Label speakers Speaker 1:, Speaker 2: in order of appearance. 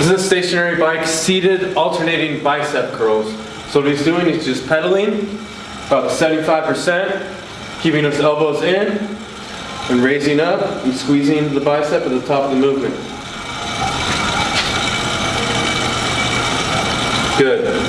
Speaker 1: This is a stationary bike, seated alternating bicep curls. So what he's doing is just pedaling about 75%, keeping his elbows in, and raising up and squeezing the bicep at the top of the movement. Good.